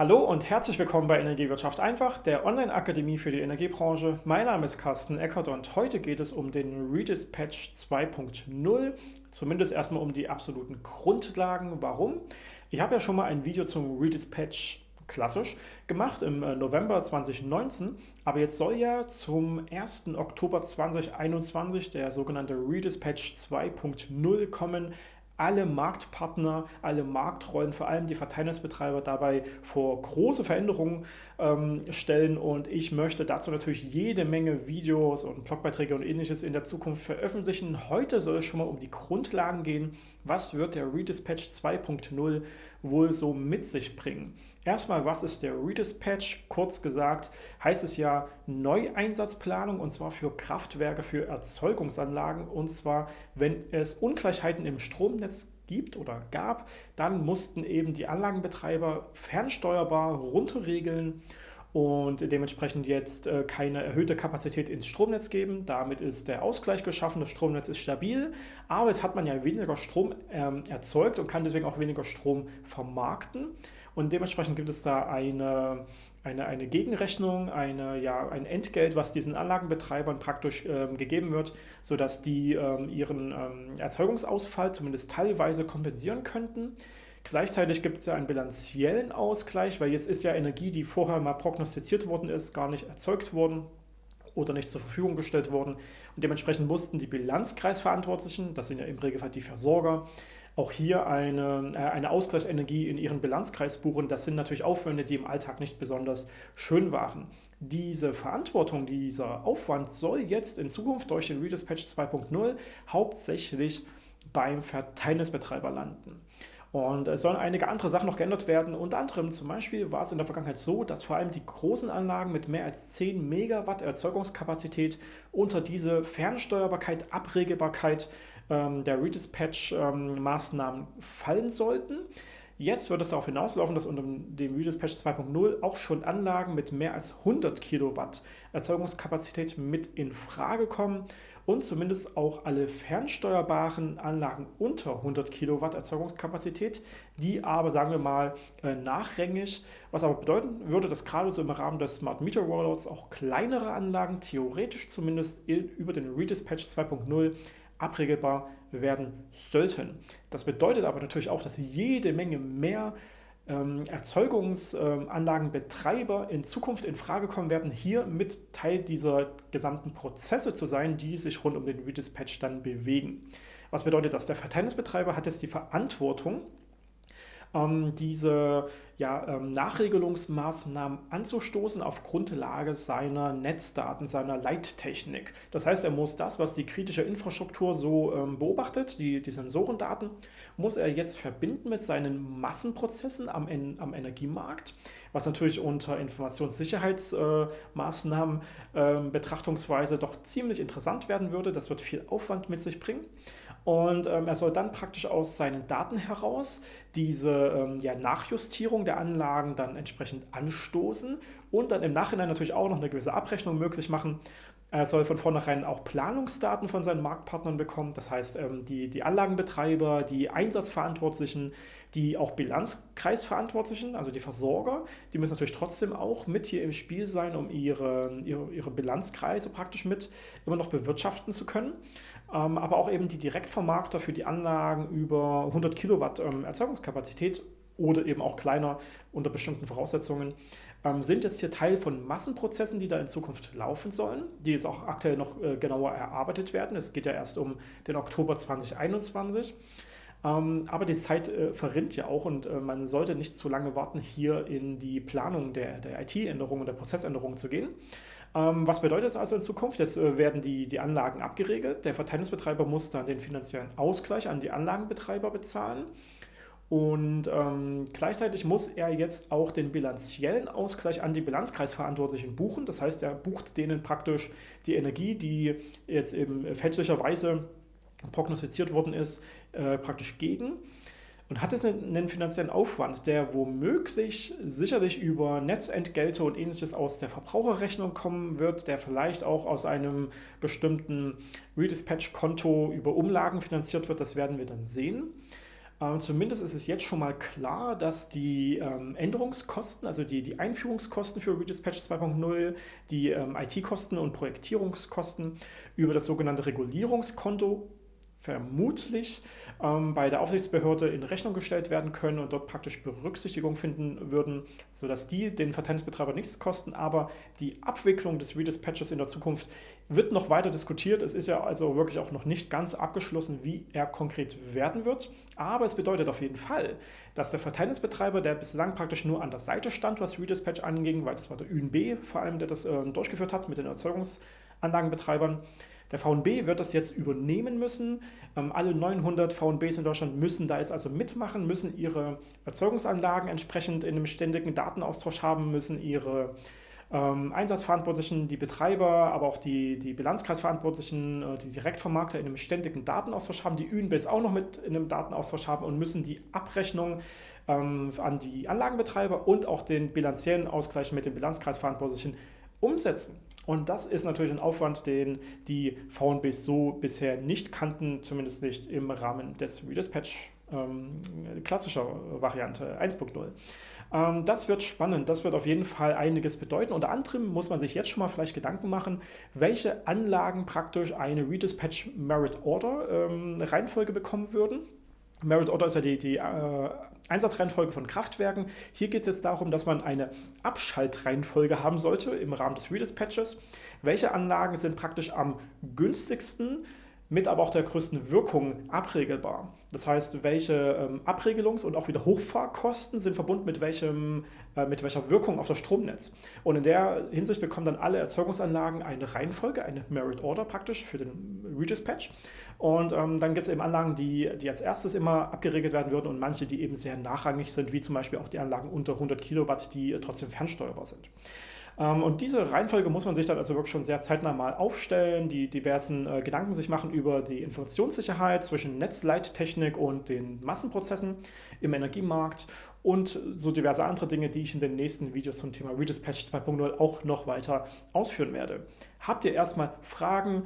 Hallo und herzlich willkommen bei Energiewirtschaft einfach, der Online-Akademie für die Energiebranche. Mein Name ist Carsten Eckert und heute geht es um den Redispatch 2.0, zumindest erstmal um die absoluten Grundlagen. Warum? Ich habe ja schon mal ein Video zum Redispatch klassisch gemacht im äh, November 2019, aber jetzt soll ja zum 1. Oktober 2021 der sogenannte Redispatch 2.0 kommen, alle Marktpartner, alle Marktrollen, vor allem die Verteilnetzbetreiber dabei vor große Veränderungen ähm, stellen und ich möchte dazu natürlich jede Menge Videos und Blogbeiträge und ähnliches in der Zukunft veröffentlichen. Heute soll es schon mal um die Grundlagen gehen. Was wird der Redispatch 2.0 wohl so mit sich bringen? Erstmal, was ist der Redispatch? Kurz gesagt heißt es ja Neueinsatzplanung und zwar für Kraftwerke, für Erzeugungsanlagen und zwar, wenn es Ungleichheiten im Stromnetz gibt oder gab, dann mussten eben die Anlagenbetreiber fernsteuerbar runterregeln und dementsprechend jetzt äh, keine erhöhte Kapazität ins Stromnetz geben. Damit ist der Ausgleich geschaffen, das Stromnetz ist stabil, aber jetzt hat man ja weniger Strom ähm, erzeugt und kann deswegen auch weniger Strom vermarkten. Und dementsprechend gibt es da eine, eine, eine Gegenrechnung, eine, ja, ein Entgelt, was diesen Anlagenbetreibern praktisch ähm, gegeben wird, sodass die ähm, ihren ähm, Erzeugungsausfall zumindest teilweise kompensieren könnten. Gleichzeitig gibt es ja einen bilanziellen Ausgleich, weil jetzt ist ja Energie, die vorher mal prognostiziert worden ist, gar nicht erzeugt worden oder nicht zur Verfügung gestellt worden. Und dementsprechend mussten die Bilanzkreisverantwortlichen, das sind ja im Regelfall die Versorger, auch hier eine, äh, eine Ausgleichsenergie in ihren Bilanzkreis buchen. Das sind natürlich Aufwände, die im Alltag nicht besonders schön waren. Diese Verantwortung, dieser Aufwand soll jetzt in Zukunft durch den Redispatch 2.0 hauptsächlich beim Verteilnetzbetreiber landen. Und es sollen einige andere Sachen noch geändert werden. Unter anderem zum Beispiel war es in der Vergangenheit so, dass vor allem die großen Anlagen mit mehr als 10 Megawatt Erzeugungskapazität unter diese Fernsteuerbarkeit, Abregelbarkeit ähm, der Redispatch-Maßnahmen ähm, fallen sollten. Jetzt wird es darauf hinauslaufen, dass unter dem Redispatch 2.0 auch schon Anlagen mit mehr als 100 Kilowatt Erzeugungskapazität mit in Frage kommen und zumindest auch alle fernsteuerbaren Anlagen unter 100 Kilowatt Erzeugungskapazität, die aber, sagen wir mal, äh, nachrangig, was aber bedeuten würde, dass gerade so im Rahmen des Smart Meter Rollouts auch kleinere Anlagen theoretisch zumindest über den Redispatch 2.0 abregelbar werden sollten. Das bedeutet aber natürlich auch, dass jede Menge mehr ähm, Erzeugungsanlagenbetreiber in Zukunft in Frage kommen werden, hier mit Teil dieser gesamten Prozesse zu sein, die sich rund um den Redispatch dann bewegen. Was bedeutet das? Der Verteilnetzbetreiber hat jetzt die Verantwortung, ähm, diese ja, ähm, Nachregelungsmaßnahmen anzustoßen auf Grundlage seiner Netzdaten, seiner Leittechnik. Das heißt, er muss das, was die kritische Infrastruktur so ähm, beobachtet, die, die Sensorendaten, muss er jetzt verbinden mit seinen Massenprozessen am, am Energiemarkt, was natürlich unter Informationssicherheitsmaßnahmen Betrachtungsweise doch ziemlich interessant werden würde. Das wird viel Aufwand mit sich bringen. Und ähm, er soll dann praktisch aus seinen Daten heraus diese ähm, ja, Nachjustierung der Anlagen dann entsprechend anstoßen und dann im Nachhinein natürlich auch noch eine gewisse Abrechnung möglich machen, er soll von vornherein auch Planungsdaten von seinen Marktpartnern bekommen, das heißt ähm, die, die Anlagenbetreiber, die Einsatzverantwortlichen, die auch Bilanzkreisverantwortlichen, also die Versorger, die müssen natürlich trotzdem auch mit hier im Spiel sein, um ihre, ihre, ihre Bilanzkreise praktisch mit immer noch bewirtschaften zu können. Ähm, aber auch eben die Direktvermarkter für die Anlagen über 100 Kilowatt ähm, Erzeugungskapazität oder eben auch kleiner unter bestimmten Voraussetzungen, ähm, sind jetzt hier Teil von Massenprozessen, die da in Zukunft laufen sollen, die jetzt auch aktuell noch äh, genauer erarbeitet werden. Es geht ja erst um den Oktober 2021. Ähm, aber die Zeit äh, verrinnt ja auch und äh, man sollte nicht zu lange warten, hier in die Planung der, der IT-Änderungen und der Prozessänderungen zu gehen. Ähm, was bedeutet das also in Zukunft? Jetzt äh, werden die, die Anlagen abgeregelt. Der Verteilungsbetreiber muss dann den finanziellen Ausgleich an die Anlagenbetreiber bezahlen. Und ähm, gleichzeitig muss er jetzt auch den bilanziellen Ausgleich an die Bilanzkreisverantwortlichen buchen. Das heißt, er bucht denen praktisch die Energie, die jetzt eben fälschlicherweise prognostiziert worden ist, äh, praktisch gegen. Und hat es einen, einen, finanziellen Aufwand, der womöglich sicherlich über Netzentgelte und ähnliches aus der Verbraucherrechnung kommen wird, der vielleicht auch aus einem bestimmten Redispatch-Konto über Umlagen finanziert wird, das werden wir dann sehen. Ähm, zumindest ist es jetzt schon mal klar, dass die ähm, Änderungskosten, also die, die Einführungskosten für Redispatch 2.0, die ähm, IT-Kosten und Projektierungskosten über das sogenannte Regulierungskonto vermutlich ähm, bei der Aufsichtsbehörde in Rechnung gestellt werden können und dort praktisch Berücksichtigung finden würden, sodass die den Verteilungsbetreiber nichts kosten. Aber die Abwicklung des Redispatches in der Zukunft wird noch weiter diskutiert. Es ist ja also wirklich auch noch nicht ganz abgeschlossen, wie er konkret werden wird. Aber es bedeutet auf jeden Fall, dass der Verteilungsbetreiber, der bislang praktisch nur an der Seite stand, was Redispatch anging, weil das war der ÜNB vor allem, der das äh, durchgeführt hat mit den Erzeugungsanlagenbetreibern, der VNB wird das jetzt übernehmen müssen. Ähm, alle 900 VNBs in Deutschland müssen da jetzt also mitmachen, müssen ihre Erzeugungsanlagen entsprechend in einem ständigen Datenaustausch haben, müssen ihre ähm, Einsatzverantwortlichen, die Betreiber, aber auch die, die Bilanzkreisverantwortlichen, äh, die Direktvermarkter in einem ständigen Datenaustausch haben, die ÜNBs auch noch mit in einem Datenaustausch haben und müssen die Abrechnung ähm, an die Anlagenbetreiber und auch den bilanziellen Ausgleich mit den Bilanzkreisverantwortlichen umsetzen. Und das ist natürlich ein Aufwand, den die VNBs so bisher nicht kannten, zumindest nicht im Rahmen des Redispatch ähm, klassischer Variante 1.0. Ähm, das wird spannend, das wird auf jeden Fall einiges bedeuten. Unter anderem muss man sich jetzt schon mal vielleicht Gedanken machen, welche Anlagen praktisch eine Redispatch Merit Order ähm, Reihenfolge bekommen würden. Merit Order ist ja die, die äh, Einsatzreihenfolge von Kraftwerken. Hier geht es jetzt darum, dass man eine Abschaltreihenfolge haben sollte im Rahmen des Redispatches. Welche Anlagen sind praktisch am günstigsten mit aber auch der größten Wirkung abregelbar. Das heißt, welche ähm, Abregelungs- und auch wieder Hochfahrkosten sind verbunden mit, welchem, äh, mit welcher Wirkung auf das Stromnetz. Und in der Hinsicht bekommen dann alle Erzeugungsanlagen eine Reihenfolge, eine Merit Order praktisch für den Redispatch. Und ähm, dann gibt es eben Anlagen, die, die als erstes immer abgeregelt werden würden und manche, die eben sehr nachrangig sind, wie zum Beispiel auch die Anlagen unter 100 Kilowatt, die trotzdem fernsteuerbar sind. Ähm, und diese Reihenfolge muss man sich dann also wirklich schon sehr zeitnah mal aufstellen, die diversen äh, Gedanken sich machen über die Informationssicherheit zwischen Netzleittechnik und den Massenprozessen im Energiemarkt und so diverse andere Dinge, die ich in den nächsten Videos zum Thema Redispatch 2.0 auch noch weiter ausführen werde. Habt ihr erstmal Fragen?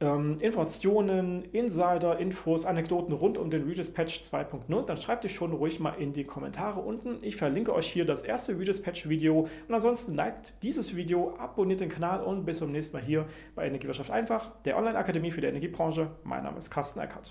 Ähm, Informationen, Insider, Infos, Anekdoten rund um den Redispatch 2.0, dann schreibt die schon ruhig mal in die Kommentare unten. Ich verlinke euch hier das erste Redispatch-Video und ansonsten liked dieses Video, abonniert den Kanal und bis zum nächsten Mal hier bei Energiewirtschaft einfach, der Online-Akademie für die Energiebranche. Mein Name ist Carsten Eckert.